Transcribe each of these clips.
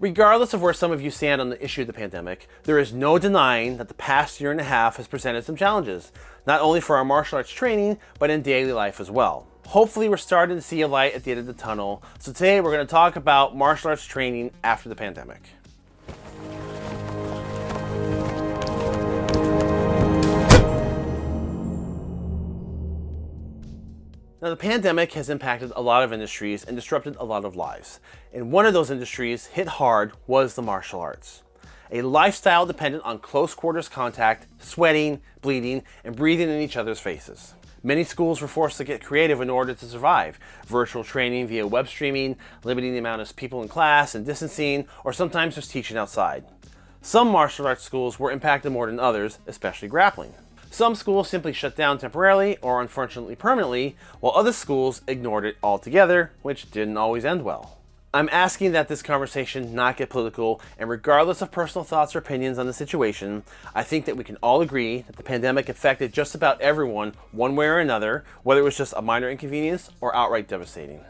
Regardless of where some of you stand on the issue of the pandemic, there is no denying that the past year and a half has presented some challenges, not only for our martial arts training, but in daily life as well. Hopefully we're starting to see a light at the end of the tunnel, so today we're going to talk about martial arts training after the pandemic. Now the pandemic has impacted a lot of industries and disrupted a lot of lives. And one of those industries hit hard was the martial arts. A lifestyle dependent on close quarters contact, sweating, bleeding, and breathing in each other's faces. Many schools were forced to get creative in order to survive. Virtual training via web streaming, limiting the amount of people in class and distancing, or sometimes just teaching outside. Some martial arts schools were impacted more than others, especially grappling. Some schools simply shut down temporarily or unfortunately permanently, while other schools ignored it altogether, which didn't always end well. I'm asking that this conversation not get political, and regardless of personal thoughts or opinions on the situation, I think that we can all agree that the pandemic affected just about everyone one way or another, whether it was just a minor inconvenience or outright devastating.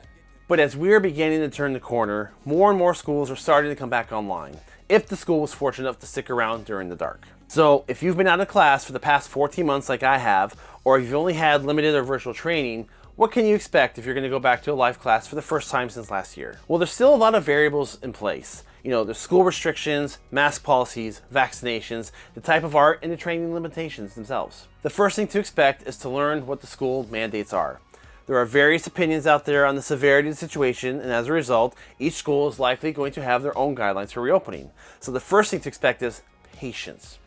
But as we're beginning to turn the corner, more and more schools are starting to come back online, if the school was fortunate enough to stick around during the dark. So if you've been out of class for the past 14 months like I have, or if you've only had limited or virtual training, what can you expect if you're going to go back to a live class for the first time since last year? Well, there's still a lot of variables in place. You know, there's school restrictions, mask policies, vaccinations, the type of art, and the training limitations themselves. The first thing to expect is to learn what the school mandates are. There are various opinions out there on the severity of the situation, and as a result, each school is likely going to have their own guidelines for reopening. So the first thing to expect is patience.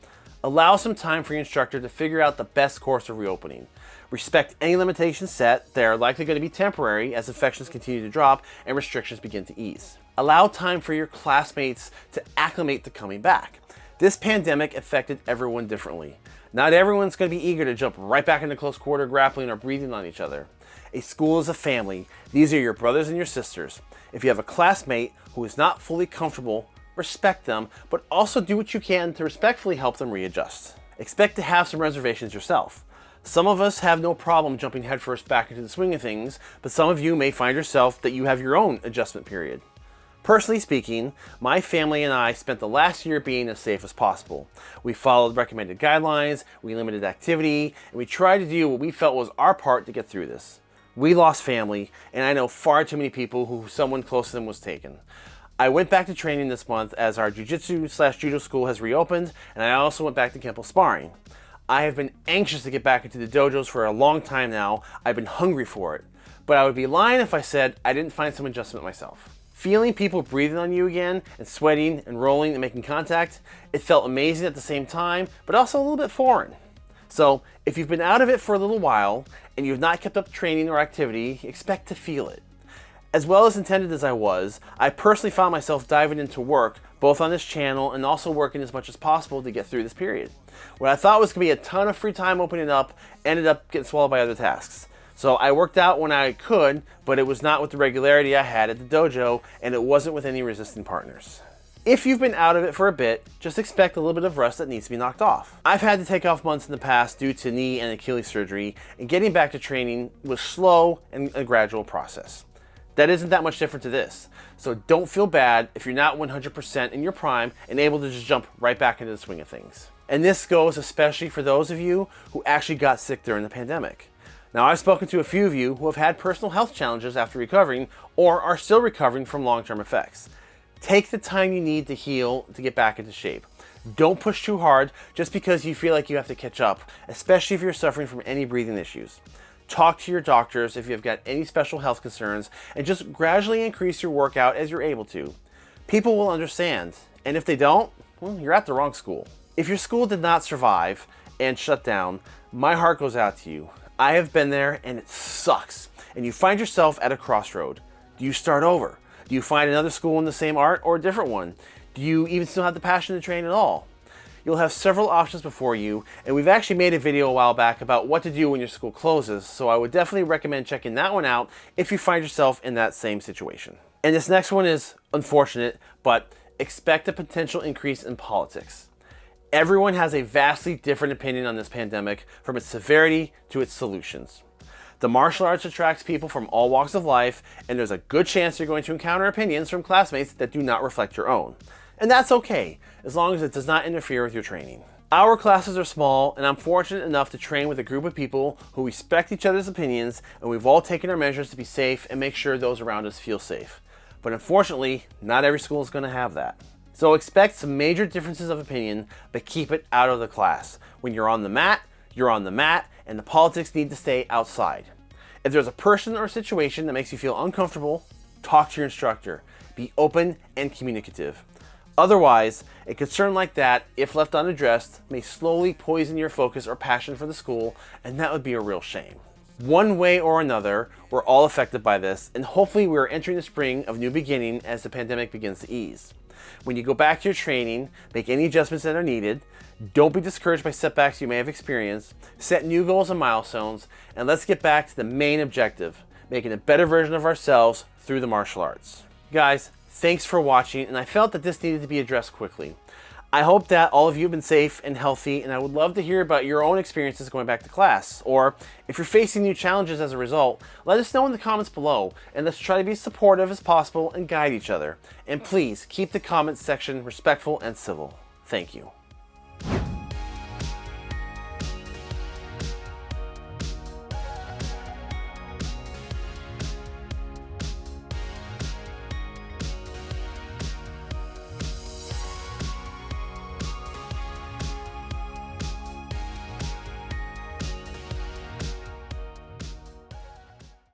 Allow some time for your instructor to figure out the best course of reopening. Respect any limitations set. They are likely going to be temporary as infections continue to drop and restrictions begin to ease. Allow time for your classmates to acclimate to coming back. This pandemic affected everyone differently. Not everyone's going to be eager to jump right back into close quarter grappling or breathing on each other. A school is a family. These are your brothers and your sisters. If you have a classmate who is not fully comfortable respect them, but also do what you can to respectfully help them readjust. Expect to have some reservations yourself. Some of us have no problem jumping headfirst back into the swing of things, but some of you may find yourself that you have your own adjustment period. Personally speaking, my family and I spent the last year being as safe as possible. We followed recommended guidelines, we limited activity, and we tried to do what we felt was our part to get through this. We lost family, and I know far too many people who someone close to them was taken. I went back to training this month as our jiu-jitsu slash judo school has reopened, and I also went back to Kempo sparring. I have been anxious to get back into the dojos for a long time now. I've been hungry for it. But I would be lying if I said I didn't find some adjustment myself. Feeling people breathing on you again and sweating and rolling and making contact, it felt amazing at the same time, but also a little bit foreign. So if you've been out of it for a little while and you've not kept up training or activity, expect to feel it. As well as intended as I was, I personally found myself diving into work, both on this channel and also working as much as possible to get through this period. What I thought was going to be a ton of free time opening up ended up getting swallowed by other tasks. So I worked out when I could, but it was not with the regularity I had at the dojo, and it wasn't with any resistant partners. If you've been out of it for a bit, just expect a little bit of rust that needs to be knocked off. I've had to take off months in the past due to knee and Achilles surgery, and getting back to training was slow and a gradual process. That isn't that much different to this. So don't feel bad if you're not 100% in your prime and able to just jump right back into the swing of things. And this goes especially for those of you who actually got sick during the pandemic. Now I've spoken to a few of you who have had personal health challenges after recovering or are still recovering from long-term effects. Take the time you need to heal to get back into shape. Don't push too hard just because you feel like you have to catch up, especially if you're suffering from any breathing issues. Talk to your doctors if you've got any special health concerns and just gradually increase your workout as you're able to. People will understand, and if they don't, well, you're at the wrong school. If your school did not survive and shut down, my heart goes out to you. I have been there and it sucks. And you find yourself at a crossroad. Do you start over? Do you find another school in the same art or a different one? Do you even still have the passion to train at all? You'll have several options before you, and we've actually made a video a while back about what to do when your school closes, so I would definitely recommend checking that one out if you find yourself in that same situation. And this next one is unfortunate, but expect a potential increase in politics. Everyone has a vastly different opinion on this pandemic, from its severity to its solutions. The martial arts attracts people from all walks of life, and there's a good chance you're going to encounter opinions from classmates that do not reflect your own. And that's okay, as long as it does not interfere with your training. Our classes are small, and I'm fortunate enough to train with a group of people who respect each other's opinions, and we've all taken our measures to be safe and make sure those around us feel safe. But unfortunately, not every school is going to have that. So expect some major differences of opinion, but keep it out of the class. When you're on the mat, you're on the mat, and the politics need to stay outside. If there's a person or situation that makes you feel uncomfortable, talk to your instructor. Be open and communicative. Otherwise, a concern like that, if left unaddressed, may slowly poison your focus or passion for the school, and that would be a real shame. One way or another, we're all affected by this, and hopefully we are entering the spring of new beginning as the pandemic begins to ease. When you go back to your training, make any adjustments that are needed, don't be discouraged by setbacks you may have experienced, set new goals and milestones, and let's get back to the main objective, making a better version of ourselves through the martial arts. Guys, thanks for watching, and I felt that this needed to be addressed quickly. I hope that all of you have been safe and healthy, and I would love to hear about your own experiences going back to class. Or if you're facing new challenges as a result, let us know in the comments below, and let's try to be supportive as possible and guide each other. And please keep the comments section respectful and civil. Thank you.